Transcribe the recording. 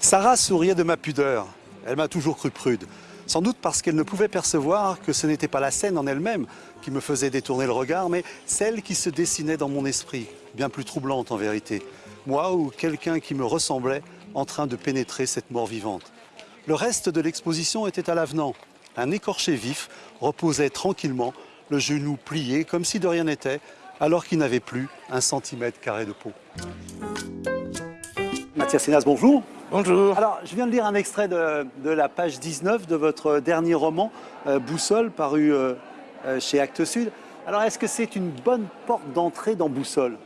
Sarah souriait de ma pudeur. Elle m'a toujours cru prude. Sans doute parce qu'elle ne pouvait percevoir que ce n'était pas la scène en elle-même qui me faisait détourner le regard, mais celle qui se dessinait dans mon esprit, bien plus troublante en vérité. Moi ou quelqu'un qui me ressemblait en train de pénétrer cette mort vivante. Le reste de l'exposition était à l'avenant. Un écorché vif reposait tranquillement, le genou plié comme si de rien n'était, alors qu'il n'avait plus un centimètre carré de peau. Mathias Sénas, bonjour. Bonjour. Alors, je viens de lire un extrait de, de la page 19 de votre dernier roman, euh, Boussole, paru euh, euh, chez Actes Sud. Alors, est-ce que c'est une bonne porte d'entrée dans Boussole?